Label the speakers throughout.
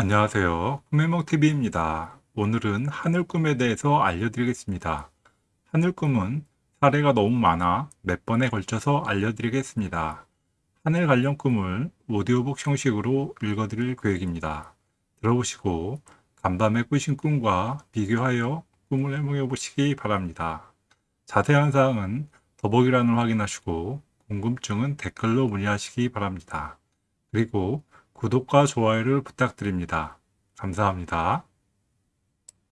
Speaker 1: 안녕하세요. 꿈해몽TV입니다. 오늘은 하늘꿈에 대해서 알려드리겠습니다. 하늘꿈은 사례가 너무 많아 몇 번에 걸쳐서 알려드리겠습니다. 하늘 관련 꿈을 오디오북 형식으로 읽어드릴 계획입니다. 들어보시고 간밤에 꾸신 꿈과 비교하여 꿈을 해몽해 보시기 바랍니다. 자세한 사항은 더보기란을 확인하시고 궁금증은 댓글로 문의하시기 바랍니다. 그리고 구독과 좋아요를 부탁드립니다. 감사합니다.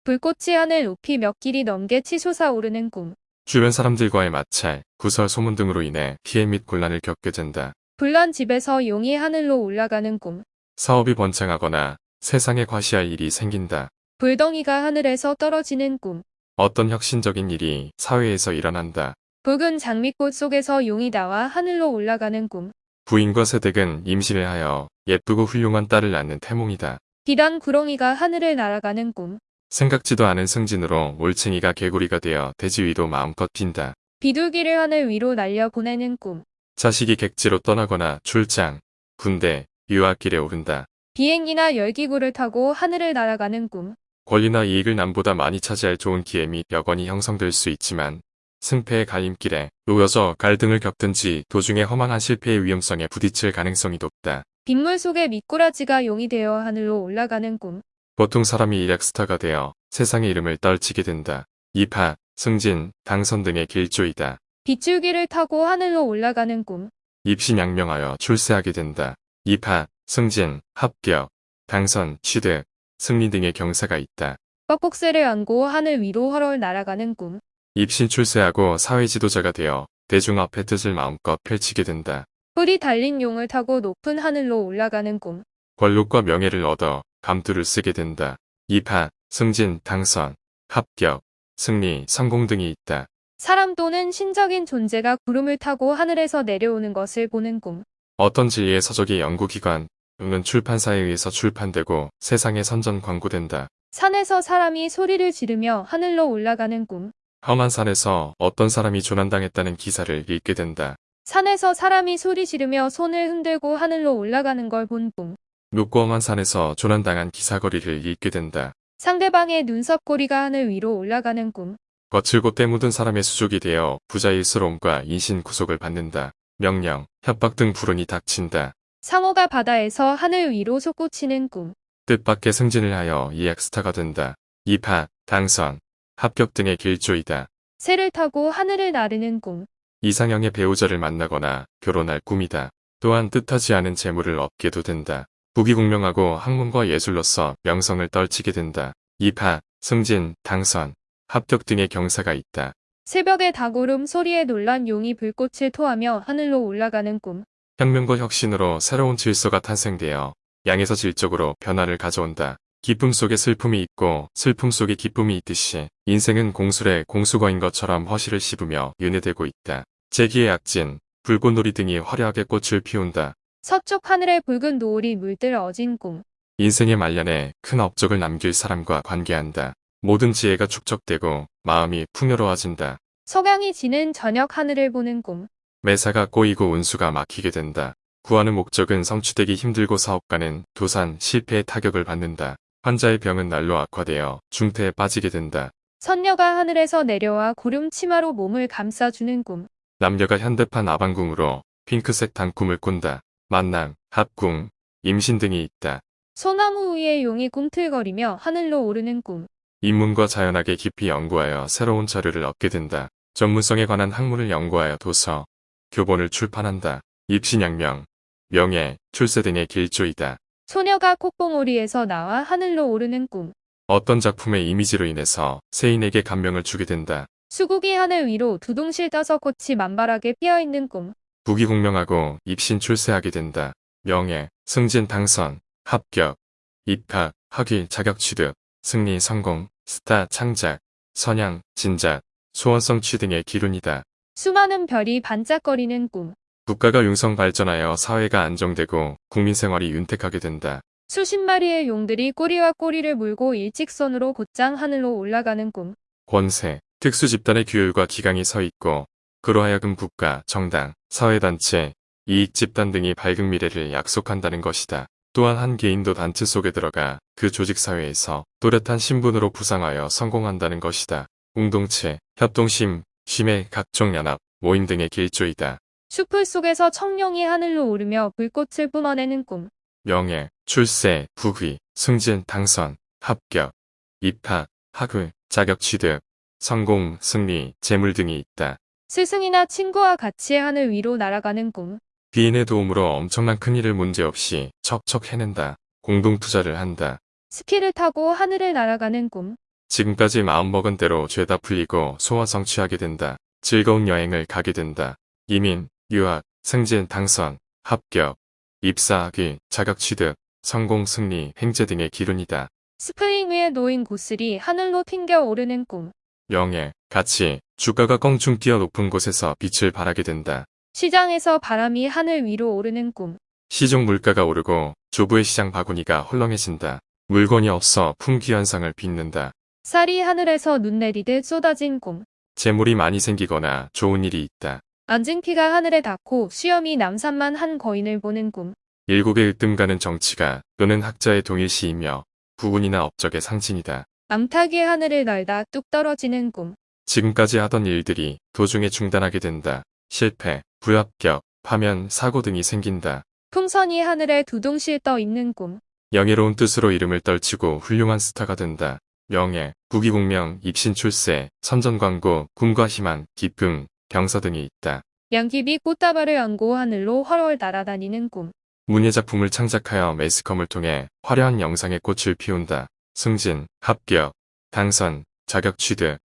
Speaker 2: 불꽃이 하늘 높이 몇 길이 넘게 치솟아 오르는 꿈.
Speaker 3: 주변 사람들과의 마찰, 구설 소문 등으로 인해 피해 및 곤란을 겪게 된다.
Speaker 2: 불난 집에서 용이 하늘로 올라가는 꿈.
Speaker 3: 사업이 번창하거나 세상에 과시할 일이 생긴다.
Speaker 2: 불덩이가 하늘에서 떨어지는 꿈.
Speaker 3: 어떤 혁신적인 일이 사회에서 일어난다.
Speaker 2: 붉은 장미꽃 속에서 용이 나와 하늘로 올라가는 꿈.
Speaker 3: 부인과 새댁은 임신을 하여 예쁘고 훌륭한 딸을 낳는 태몽이다.
Speaker 2: 비단 구렁이가 하늘을 날아가는 꿈.
Speaker 3: 생각지도 않은 승진으로 올챙이가 개구리가 되어 대지 위로 마음껏 빈다.
Speaker 2: 비둘기를 하늘 위로 날려 보내는 꿈.
Speaker 3: 자식이 객지로 떠나거나 출장, 군대, 유학길에 오른다.
Speaker 2: 비행기나 열기구를 타고 하늘을 날아가는 꿈.
Speaker 3: 권리나 이익을 남보다 많이 차지할 좋은 기회 및 여건이 형성될 수 있지만 승패의 갈림길에 놓여져 갈등을 겪든지 도중에 허망한 실패의 위험성에 부딪힐 가능성이 높다.
Speaker 2: 빗물 속에 미꾸라지가 용이 되어 하늘로 올라가는 꿈.
Speaker 3: 보통 사람이 일약스타가 되어 세상의 이름을 떨치게 된다. 입하, 승진, 당선 등의 길조이다.
Speaker 2: 빗줄기를 타고 하늘로 올라가는 꿈.
Speaker 3: 입신양명하여 출세하게 된다. 입하, 승진, 합격, 당선, 취득, 승리 등의 경사가 있다.
Speaker 2: 뻑뻑새를 안고 하늘 위로 헐헐 날아가는 꿈.
Speaker 3: 입신 출세하고 사회 지도자가 되어 대중 앞에 뜻을 마음껏 펼치게 된다.
Speaker 2: 뿔이 달린 용을 타고 높은 하늘로 올라가는 꿈.
Speaker 3: 권력과 명예를 얻어 감투를 쓰게 된다. 입하, 승진, 당선, 합격, 승리, 성공 등이 있다.
Speaker 2: 사람 또는 신적인 존재가 구름을 타고 하늘에서 내려오는 것을 보는 꿈.
Speaker 3: 어떤 진리의 서적이 연구기관 또는 출판사에 의해서 출판되고 세상에 선전 광고된다.
Speaker 2: 산에서 사람이 소리를 지르며 하늘로 올라가는 꿈.
Speaker 3: 험한 산에서 어떤 사람이 조난당했다는 기사를 읽게 된다.
Speaker 2: 산에서 사람이 소리 지르며 손을 흔들고 하늘로 올라가는 걸본 꿈.
Speaker 3: 높고 험한 산에서 조난당한 기사거리를 읽게 된다.
Speaker 2: 상대방의 눈썹고리가 하늘 위로 올라가는 꿈.
Speaker 3: 거칠고 때묻은 사람의 수족이 되어 부자일스러움과 인신 구속을 받는다. 명령, 협박 등 불운이 닥친다.
Speaker 2: 상어가 바다에서 하늘 위로 솟구치는 꿈.
Speaker 3: 뜻밖의 승진을 하여 이엑스타가 된다. 입하, 당선, 합격 등의 길조이다.
Speaker 2: 새를 타고 하늘을 나르는 꿈.
Speaker 3: 이상형의 배우자를 만나거나 결혼할 꿈이다. 또한 뜻하지 않은 재물을 얻게도 된다. 부귀공명하고 학문과 예술로서 명성을 떨치게 된다. 입하, 승진, 당선, 합격 등의 경사가 있다.
Speaker 2: 새벽의 닭오름 소리에 놀란 용이 불꽃을 토하며 하늘로 올라가는 꿈.
Speaker 3: 혁명과 혁신으로 새로운 질서가 탄생되어 양에서 질적으로 변화를 가져온다. 기쁨 속에 슬픔이 있고 슬픔 속에 기쁨이 있듯이 인생은 공술에 공수거인 것처럼 허실을 씹으며 윤회되고 있다. 재기의 약진, 불꽃놀이 등이 화려하게 꽃을 피운다.
Speaker 2: 서쪽 하늘에 붉은 노을이 물들 어진 꿈.
Speaker 3: 인생의 말년에 큰 업적을 남길 사람과 관계한다. 모든 지혜가 축적되고 마음이 풍요로워진다.
Speaker 2: 석양이 지는 저녁 하늘을 보는 꿈.
Speaker 3: 매사가 꼬이고 운수가 막히게 된다. 구하는 목적은 성취되기 힘들고 사업가는 도산, 실패의 타격을 받는다. 환자의 병은 날로 악화되어 중태에 빠지게 된다.
Speaker 2: 선녀가 하늘에서 내려와 구름 치마로 몸을 감싸주는 꿈.
Speaker 3: 남녀가 현대판 아방궁으로 핑크색 단꿈을 꾼다. 만남, 합궁, 임신 등이 있다.
Speaker 2: 소나무 위에 용이 꿈틀거리며 하늘로 오르는 꿈.
Speaker 3: 인문과 자연학에 깊이 연구하여 새로운 자료를 얻게 된다. 전문성에 관한 학문을 연구하여 도서, 교본을 출판한다. 입신양명, 명예, 출세 등의 길조이다.
Speaker 2: 소녀가 콧봉오리에서 나와 하늘로 오르는 꿈.
Speaker 3: 어떤 작품의 이미지로 인해서 세인에게 감명을 주게 된다.
Speaker 2: 수국이 하늘 위로 두둥실 떠서 꽃이 만발하게 피어있는 꿈.
Speaker 3: 부귀공명하고 입신 출세하게 된다. 명예, 승진 당선, 합격, 입학, 학위, 자격 취득, 승리, 성공, 스타, 창작, 선양, 진작, 소원성 취 등의 기운이다.
Speaker 2: 수많은 별이 반짝거리는 꿈.
Speaker 3: 국가가 융성 발전하여 사회가 안정되고 국민 생활이 윤택하게 된다.
Speaker 2: 수십 마리의 용들이 꼬리와 꼬리를 물고 일직선으로 곧장 하늘로 올라가는 꿈.
Speaker 3: 권세, 특수 집단의 규율과 기강이 서 있고 그로 하여금 국가, 정당, 사회단체, 이익 집단 등이 밝은 미래를 약속한다는 것이다. 또한 한 개인도 단체 속에 들어가 그 조직 사회에서 또렷한 신분으로 부상하여 성공한다는 것이다. 공동체, 협동심, 쉼의 각종 연합, 모임 등의 길조이다.
Speaker 2: 숲풀 속에서 청룡이 하늘로 오르며 불꽃을 뿜어내는 꿈.
Speaker 3: 명예, 출세, 부귀, 승진, 당선, 합격, 입학, 학위, 자격 취득, 성공, 승리, 재물 등이 있다.
Speaker 2: 스승이나 친구와 같이 하늘 위로 날아가는 꿈.
Speaker 3: 비인의 도움으로 엄청난 큰일을 문제없이 척척 해낸다. 공동 투자를 한다.
Speaker 2: 스키를 타고 하늘을 날아가는 꿈.
Speaker 3: 지금까지 마음먹은 대로 죄다 풀리고 소화 성취하게 된다. 즐거운 여행을 가게 된다. 이민, 유학, 승진, 당선, 합격, 입사하기, 자격 취득, 성공, 승리, 횡재 등의 기운이다.
Speaker 2: 스프링 위에 놓인 구슬이 하늘로 튕겨 오르는 꿈.
Speaker 3: 명예, 가치, 주가가 껑충 뛰어 높은 곳에서 빛을 발하게 된다.
Speaker 2: 시장에서 바람이 하늘 위로 오르는 꿈.
Speaker 3: 시중 물가가 오르고 주부의 시장 바구니가 헐렁해진다. 물건이 없어 품귀 현상을 빚는다.
Speaker 2: 쌀이 하늘에서 눈 내리듯 쏟아진 꿈.
Speaker 3: 재물이 많이 생기거나 좋은 일이 있다.
Speaker 2: 앉은키가 하늘에 닿고 수염이 남산만 한 거인을 보는 꿈.
Speaker 3: 일국의 으뜸가는 정치가 또는 학자의 동일시이며 부군이나 업적의 상징이다.
Speaker 2: 암탉이 하늘을 날다 뚝 떨어지는 꿈.
Speaker 3: 지금까지 하던 일들이 도중에 중단하게 된다. 실패, 불합격, 파면, 사고 등이 생긴다.
Speaker 2: 풍선이 하늘에 두둥실 떠 있는 꿈.
Speaker 3: 영예로운 뜻으로 이름을 떨치고 훌륭한 스타가 된다. 명예, 부귀공명, 입신 출세, 선전광고, 꿈과 희망, 기쁨, 병서 등이 있다.
Speaker 2: 양귀비 꽃다발을 안고 하늘로 훨훨 날아다니는 꿈.
Speaker 3: 문예작품을 창작하여 매스컴을 통해 화려한 영상의 꽃을 피운다. 승진, 합격, 당선, 자격 취득,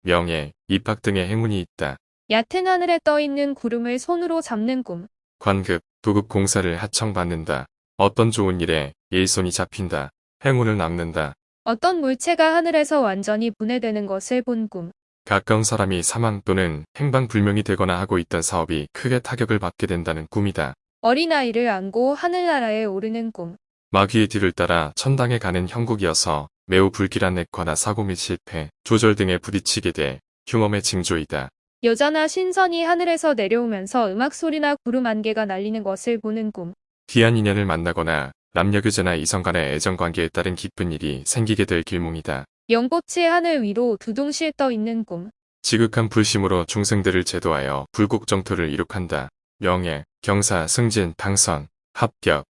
Speaker 3: 명예, 입학 등의 행운이 있다.
Speaker 2: 얕은 하늘에 떠 있는 구름을 손으로 잡는 꿈.
Speaker 3: 관급, 부급 공사를 하청받는다. 어떤 좋은 일에 일손이 잡힌다. 행운을 남는다.
Speaker 2: 어떤 물체가 하늘에서 완전히 분해되는 것을 본 꿈.
Speaker 3: 가까운 사람이 사망 또는 행방불명이 되거나 하고 있던 사업이 크게 타격을 받게 된다는 꿈이다.
Speaker 2: 어린아이를 안고 하늘나라에 오르는 꿈.
Speaker 3: 마귀의 뒤를 따라 천당에 가는 형국이어서 매우 불길한 액화나 사고 및 실패, 조절 등에 부딪히게 돼 흉엄의 징조이다.
Speaker 2: 여자나 신선이 하늘에서 내려오면서 음악 소리나 구름 안개가 날리는 것을 보는 꿈.
Speaker 3: 귀한 인연을 만나거나 남녀교제나 이성 간의 애정관계에 따른 기쁜 일이 생기게 될 길몽이다.
Speaker 2: 연꽃이 하늘 위로 두둥실 떠 있는 꿈.
Speaker 3: 지극한 불심으로 중생들을 제도하여 불국정토를 이룩한다. 명예, 경사, 승진, 당선, 합격,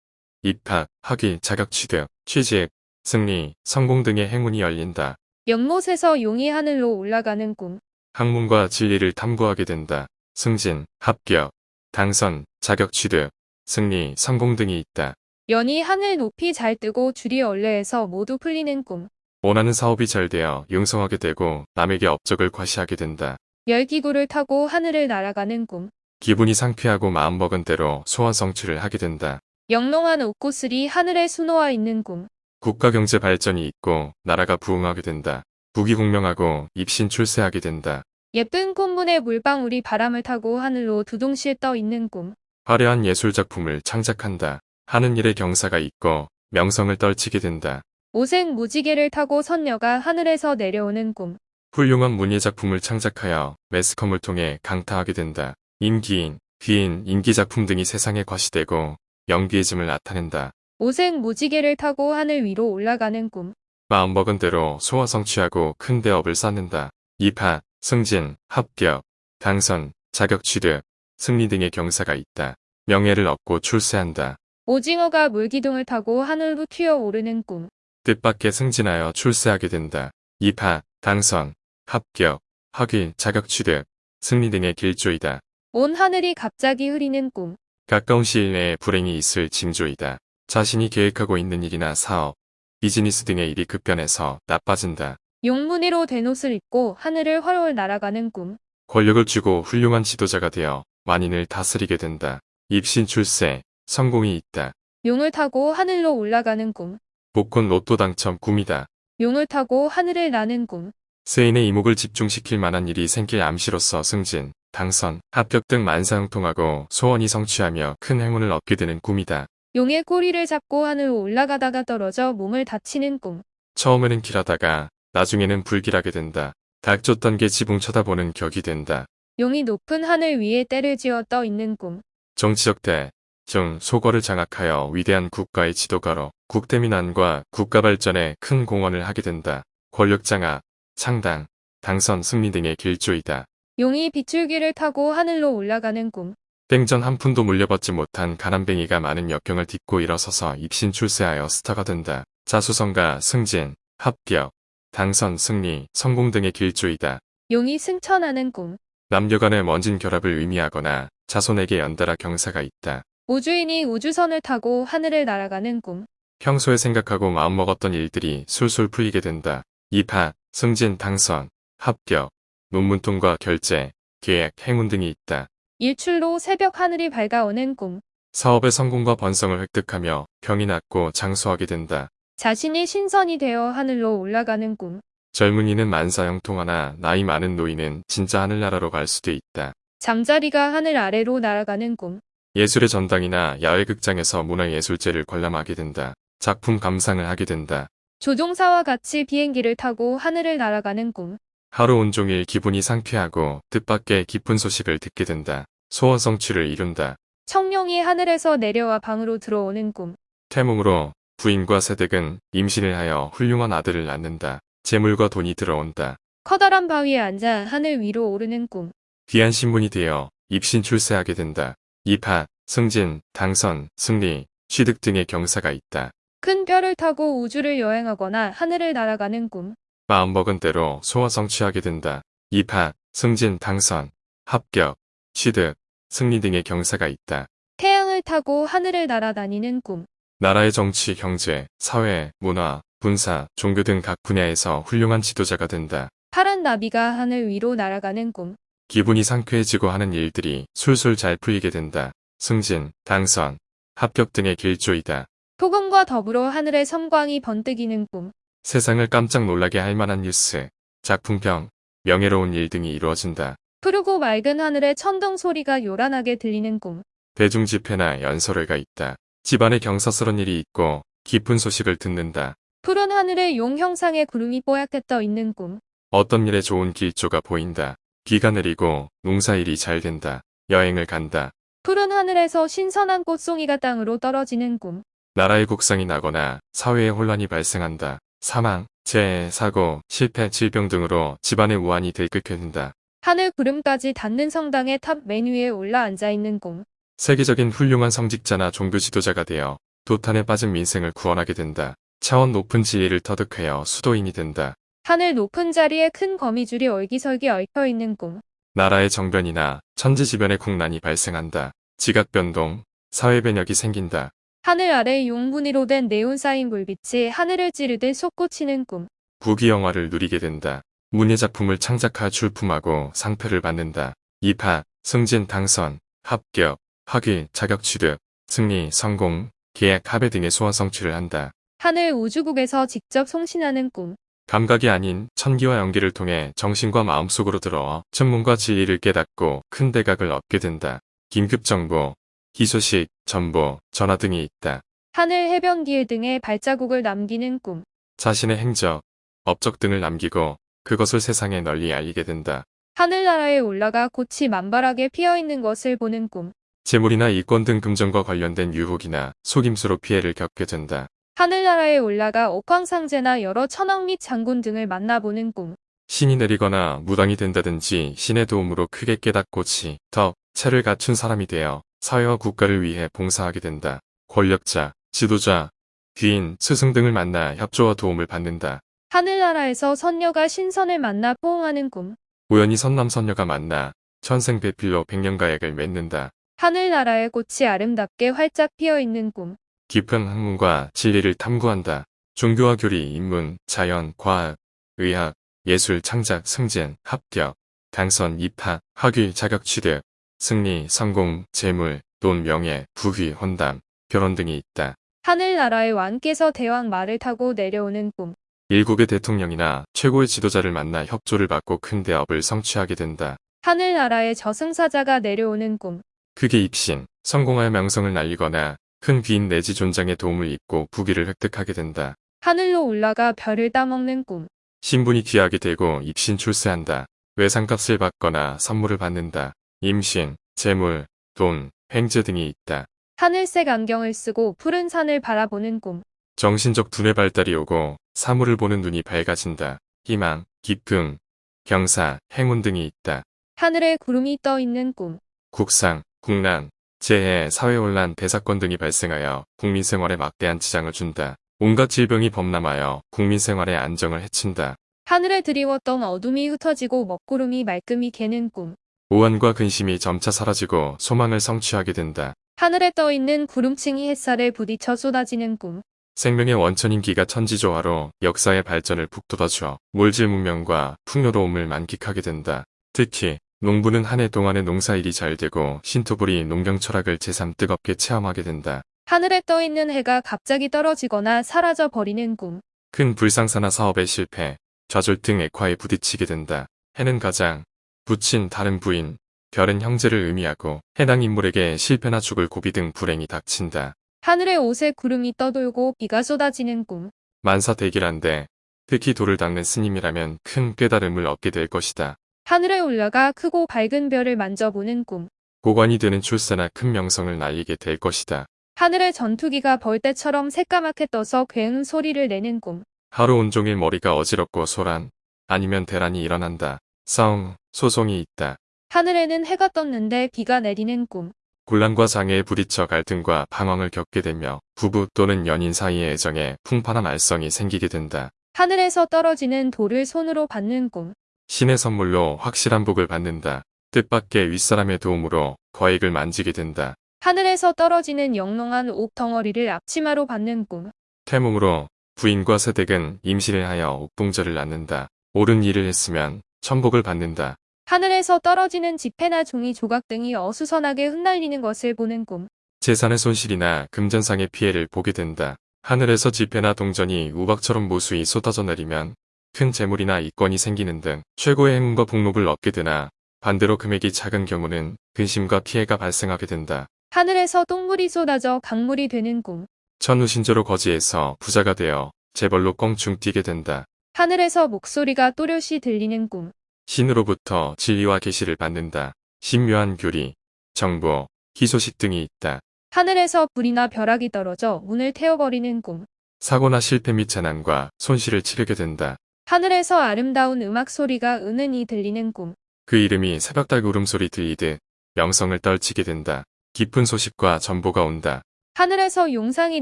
Speaker 3: 입학, 학위, 자격 취득, 취직, 승리, 성공 등의 행운이 열린다.
Speaker 2: 연못에서 용이 하늘로 올라가는 꿈.
Speaker 3: 학문과 진리를 탐구하게 된다. 승진, 합격, 당선, 자격 취득, 승리, 성공 등이 있다.
Speaker 2: 연이 하늘 높이 잘 뜨고 줄이 얼레에서 모두 풀리는 꿈.
Speaker 3: 원하는 사업이 잘 되어 융성하게 되고 남에게 업적을 과시하게 된다.
Speaker 2: 열기구를 타고 하늘을 날아가는 꿈.
Speaker 3: 기분이 상쾌하고 마음먹은 대로 소원 성취를 하게 된다.
Speaker 2: 영롱한 옷고슬이 하늘에 수놓아 있는 꿈.
Speaker 3: 국가 경제 발전이 있고 나라가 부흥하게 된다. 부귀공명하고 입신 출세하게 된다.
Speaker 2: 예쁜 꽃문에 물방울이 바람을 타고 하늘로 두둥실 떠 있는 꿈.
Speaker 3: 화려한 예술작품을 창작한다. 하는 일에 경사가 있고 명성을 떨치게 된다.
Speaker 2: 오색 무지개를 타고 선녀가 하늘에서 내려오는 꿈.
Speaker 3: 훌륭한 문예 작품을 창작하여 매스컴을 통해 강타하게 된다. 임기인, 귀인, 인기 작품 등이 세상에 과시되고 연기의즘을 나타낸다.
Speaker 2: 오색 무지개를 타고 하늘 위로 올라가는 꿈.
Speaker 3: 마음먹은 대로 소화 성취하고 큰 대업을 쌓는다. 입학, 승진, 합격, 당선, 자격 취득, 승리 등의 경사가 있다. 명예를 얻고 출세한다.
Speaker 2: 오징어가 물기둥을 타고 하늘로 튀어오르는 꿈.
Speaker 3: 뜻밖의 승진하여 출세하게 된다. 입학, 당선, 합격, 학위, 자격 취득, 승리 등의 길조이다.
Speaker 2: 온 하늘이 갑자기 흐리는 꿈.
Speaker 3: 가까운 시일 내에 불행이 있을 징조이다. 자신이 계획하고 있는 일이나 사업, 비즈니스 등의 일이 급변해서 나빠진다.
Speaker 2: 용무늬로 된 옷을 입고 하늘을 훨훨 날아가는 꿈.
Speaker 3: 권력을 쥐고 훌륭한 지도자가 되어 만인을 다스리게 된다. 입신 출세, 성공이 있다.
Speaker 2: 용을 타고 하늘로 올라가는 꿈.
Speaker 3: 복권 로또 당첨 꿈이다.
Speaker 2: 용을 타고 하늘을 나는 꿈.
Speaker 3: 세인의 이목을 집중시킬 만한 일이 생길 암시로서 승진, 당선, 합격 등 만사형통하고 소원이 성취하며 큰 행운을 얻게 되는 꿈이다.
Speaker 2: 용의 꼬리를 잡고 하늘로 올라가다가 떨어져 몸을 다치는 꿈.
Speaker 3: 처음에는 길하다가 나중에는 불길하게 된다. 닥쳤던 게 지붕 쳐다보는 격이 된다.
Speaker 2: 용이 높은 하늘 위에 때를 지어 떠 있는 꿈.
Speaker 3: 정치적 대, 중 소거를 장악하여 위대한 국가의 지도가로 국대민안과 국가 발전에 큰 공헌을 하게 된다. 권력 장악, 창당, 당선, 승리 등의 길조이다.
Speaker 2: 용이 비출기를 타고 하늘로 올라가는 꿈.
Speaker 3: 땡전 한 푼도 물려받지 못한 가난뱅이가 많은 역경을 딛고 일어서서 입신 출세하여 스타가 된다. 자수성가, 승진, 합격, 당선, 승리, 성공 등의 길조이다.
Speaker 2: 용이 승천하는 꿈.
Speaker 3: 남녀 간의 먼진 결합을 의미하거나 자손에게 연달아 경사가 있다.
Speaker 2: 우주인이 우주선을 타고 하늘을 날아가는 꿈.
Speaker 3: 평소에 생각하고 마음먹었던 일들이 술술 풀리게 된다. 입학, 승진, 당선, 합격, 논문 통과, 결제, 계약, 행운 등이 있다.
Speaker 2: 일출로 새벽 하늘이 밝아오는 꿈.
Speaker 3: 사업의 성공과 번성을 획득하며 병이 낫고 장수하게 된다.
Speaker 2: 자신이 신선이 되어 하늘로 올라가는 꿈.
Speaker 3: 젊은이는 만사형통하나 나이 많은 노인은 진짜 하늘나라로 갈 수도 있다.
Speaker 2: 잠자리가 하늘 아래로 날아가는 꿈.
Speaker 3: 예술의 전당이나 야외극장에서 문화예술제를 관람하게 된다. 작품 감상을 하게 된다.
Speaker 2: 조종사와 같이 비행기를 타고 하늘을 날아가는 꿈.
Speaker 3: 하루 온종일 기분이 상쾌하고 뜻밖의 기쁜 소식을 듣게 된다. 소원 성취를 이룬다.
Speaker 2: 청룡이 하늘에서 내려와 방으로 들어오는 꿈.
Speaker 3: 태몽으로 부인과 세댁은 임신을 하여 훌륭한 아들을 낳는다. 재물과 돈이 들어온다.
Speaker 2: 커다란 바위에 앉아 하늘 위로 오르는 꿈.
Speaker 3: 귀한 신분이 되어 입신 출세하게 된다. 입학, 승진, 당선, 승리, 취득 등의 경사가 있다.
Speaker 2: 큰 뼈를 타고 우주를 여행하거나 하늘을 날아가는 꿈.
Speaker 3: 마음먹은 대로 소원 성취하게 된다. 입학, 승진, 당선, 합격, 취득, 승리 등의 경사가 있다.
Speaker 2: 태양을 타고 하늘을 날아다니는 꿈.
Speaker 3: 나라의 정치, 경제, 사회, 문화, 군사, 종교 등 각 분야에서 훌륭한 지도자가 된다.
Speaker 2: 파란 나비가 하늘 위로 날아가는 꿈.
Speaker 3: 기분이 상쾌해지고 하는 일들이 술술 잘 풀리게 된다. 승진, 당선, 합격 등의 길조이다.
Speaker 2: 폭음과 더불어 하늘의 섬광이 번뜩이는 꿈.
Speaker 3: 세상을 깜짝 놀라게 할 만한 뉴스, 작품평, 명예로운 일 등이 이루어진다.
Speaker 2: 푸르고 맑은 하늘에 천둥 소리가 요란하게 들리는 꿈.
Speaker 3: 대중 집회나 연설회가 있다. 집안에 경사스런 일이 있고 깊은 소식을 듣는다.
Speaker 2: 푸른 하늘에 용 형상의 구름이 뽀얗게 떠 있는 꿈.
Speaker 3: 어떤 일에 좋은 길조가 보인다. 비가 내리고 농사일이 잘 된다. 여행을 간다.
Speaker 2: 푸른 하늘에서 신선한 꽃송이가 땅으로 떨어지는 꿈.
Speaker 3: 나라의 국상이 나거나 사회에 혼란이 발생한다. 사망, 재해, 사고, 실패, 질병 등으로 집안의 우환이 들끓게 된다.
Speaker 2: 하늘 구름까지 닿는 성당의 탑맨 위에 올라 앉아 있는 꿈.
Speaker 3: 세계적인 훌륭한 성직자나 종교 지도자가 되어 도탄에 빠진 민생을 구원하게 된다. 차원 높은 지혜를 터득하여 수도인이 된다.
Speaker 2: 하늘 높은 자리에 큰 거미줄이 얼기설기 얽혀 있는 꿈.
Speaker 3: 나라의 정변이나 천지지변의 국난이 발생한다. 지각 변동, 사회 변혁이 생긴다.
Speaker 2: 하늘 아래 용분이로 된 네온 사인 불빛이 하늘을 찌르듯 솟구치는 꿈.
Speaker 3: 부귀 영화를 누리게 된다. 문예 작품을 창작하 출품하고 상패를 받는다. 입학, 승진, 당선, 합격, 학위, 자격 취득, 승리, 성공, 계약, 합의 등의 소원 성취를 한다.
Speaker 2: 하늘 우주국에서 직접 송신하는 꿈.
Speaker 3: 감각이 아닌 천기와 연기를 통해 정신과 마음속으로 들어와 천문과 진리를 깨닫고 큰 대각을 얻게 된다. 긴급 정보, 희소식, 전보, 전화 등이 있다.
Speaker 2: 하늘 해변기에 등에 발자국을 남기는 꿈.
Speaker 3: 자신의 행적, 업적 등을 남기고 그것을 세상에 널리 알리게 된다.
Speaker 2: 하늘나라에 올라가 꽃이 만발하게 피어 있는 것을 보는 꿈.
Speaker 3: 재물이나 이권 등 금전과 관련된 유혹이나 속임수로 피해를 겪게 된다.
Speaker 2: 하늘나라에 올라가 옥황상제나 여러 천왕 및 장군 등을 만나보는 꿈.
Speaker 3: 신이 내리거나 무당이 된다든지 신의 도움으로 크게 깨닫고 치, 덕, 체를 갖춘 사람이 되어 사회와 국가를 위해 봉사하게 된다. 권력자, 지도자, 귀인, 스승 등을 만나 협조와 도움을 받는다.
Speaker 2: 하늘나라에서 선녀가 신선을 만나 포옹하는 꿈.
Speaker 3: 우연히 선남 선녀가 만나 천생배필로 백년가액을 맺는다.
Speaker 2: 하늘나라의 꽃이 아름답게 활짝 피어 있는 꿈.
Speaker 3: 깊은 학문과 진리를 탐구한다. 종교와 교리, 인문, 자연, 과학, 의학, 예술, 창작, 승진, 합격, 당선, 입학, 학위, 자격 취득, 승리, 성공, 재물, 돈, 명예, 부귀, 혼담, 결혼 등이 있다.
Speaker 2: 하늘나라의 왕께서 대왕 말을 타고 내려오는 꿈.
Speaker 3: 일국의 대통령이나 최고의 지도자를 만나 협조를 받고 큰 대업을 성취하게 된다.
Speaker 2: 하늘나라의 저승사자가 내려오는 꿈.
Speaker 3: 크게 입신, 성공하여 명성을 날리거나 큰 귀인 내지 존장의 도움을 입고 부귀를 획득하게 된다.
Speaker 2: 하늘로 올라가 별을 따먹는 꿈.
Speaker 3: 신분이 귀하게 되고 입신 출세한다. 외상값을 받거나 선물을 받는다. 임신, 재물, 돈, 횡재 등이 있다.
Speaker 2: 하늘색 안경을 쓰고 푸른 산을 바라보는 꿈.
Speaker 3: 정신적 두뇌 발달이 오고 사물을 보는 눈이 밝아진다. 희망, 기쁨, 경사, 행운 등이 있다.
Speaker 2: 하늘에 구름이 떠 있는 꿈.
Speaker 3: 국상, 국난, 재해, 사회혼란, 대사건 등이 발생하여 국민 생활에 막대한 지장을 준다. 온갖 질병이 범람하여 국민 생활의 안정을 해친다.
Speaker 2: 하늘에 드리웠던 어둠이 흩어지고 먹구름이 말끔히 개는 꿈.
Speaker 3: 오한과 근심이 점차 사라지고 소망을 성취하게 된다.
Speaker 2: 하늘에 떠 있는 구름층이 햇살에 부딪혀 쏟아지는 꿈.
Speaker 3: 생명의 원천인 기가 천지조화로 역사의 발전을 북돋아주어 물질 문명과 풍요로움을 만끽하게 된다. 특히 농부는 한 해 동안의 농사일이 잘 되고 신토불이 농경 철학을 제삼 뜨겁게 체험하게 된다.
Speaker 2: 하늘에 떠 있는 해가 갑자기 떨어지거나 사라져 버리는 꿈.
Speaker 3: 큰 불상사나 사업의 실패, 좌절 등 액화에 부딪히게 된다. 해는 가장, 부친 다른 부인, 별은 형제를 의미하고 해당 인물에게 실패나 죽을 고비 등 불행이 닥친다.
Speaker 2: 하늘에 옷에 구름이 떠돌고 비가 쏟아지는 꿈.
Speaker 3: 만사대길한데 특히 돌을 닦는 스님이라면 큰 깨달음을 얻게 될 것이다.
Speaker 2: 하늘에 올라가 크고 밝은 별을 만져보는 꿈.
Speaker 3: 고관이 되는 출세나 큰 명성을 날리게 될 것이다.
Speaker 2: 하늘에 전투기가 벌떼처럼 새까맣게 떠서 괴음 소리를 내는 꿈.
Speaker 3: 하루 온종일 머리가 어지럽고 소란, 아니면 대란이 일어난다. 싸움, 소송이 있다.
Speaker 2: 하늘에는 해가 떴는데 비가 내리는 꿈.
Speaker 3: 곤란과 장애에 부딪혀 갈등과 방황을 겪게 되며 부부 또는 연인 사이의 애정에 풍파나 말썽이 생기게 된다.
Speaker 2: 하늘에서 떨어지는 돌을 손으로 받는 꿈.
Speaker 3: 신의 선물로 확실한 복을 받는다. 뜻밖의 윗사람의 도움으로 거액을 만지게 된다.
Speaker 2: 하늘에서 떨어지는 영롱한 옥 덩어리를 앞치마로 받는 꿈.
Speaker 3: 태몽으로 부인과 새댁은 임신을 하여 옥동자를 낳는다. 옳은 일을 했으면 천복을 받는다.
Speaker 2: 하늘에서 떨어지는 지폐나 종이 조각 등이 어수선하게 흩날리는 것을 보는 꿈.
Speaker 3: 재산의 손실이나 금전상의 피해를 보게 된다. 하늘에서 지폐나 동전이 우박처럼 무수히 쏟아져 내리면 큰 재물이나 이권이 생기는 등 최고의 행운과 복록을 얻게 되나 반대로 금액이 작은 경우는 근심과 피해가 발생하게 된다.
Speaker 2: 하늘에서 똥물이 쏟아져 강물이 되는 꿈.
Speaker 3: 천우신조로 거지에서 부자가 되어 재벌로 껑충 뛰게 된다.
Speaker 2: 하늘에서 목소리가 또렷이 들리는 꿈.
Speaker 3: 신으로부터 진리와 계시를 받는다. 신묘한 교리, 정보, 희소식 등이 있다.
Speaker 2: 하늘에서 불이나 벼락이 떨어져 문을 태워버리는 꿈.
Speaker 3: 사고나 실패 및 재난과 손실을 치르게 된다.
Speaker 2: 하늘에서 아름다운 음악 소리가 은은히 들리는 꿈.
Speaker 3: 그 이름이 새벽달 울음소리 들리듯 명성을 떨치게 된다. 깊은 소식과 정보가 온다.
Speaker 2: 하늘에서 용상이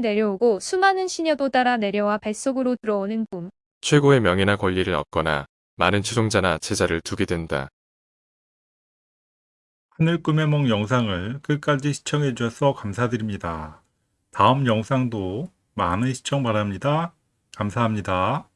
Speaker 2: 내려오고 수많은 시녀도 따라 내려와 뱃속으로 들어오는 꿈.
Speaker 3: 최고의 명예나 권리를 얻거나 많은 추종자나 제자를 두게 된다.
Speaker 1: 하늘 꿈의梦 영상을 끝까지 시청해 주셔서 감사드립니다. 다음 영상도 많은 시청 바랍니다. 감사합니다.